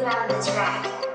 around the track.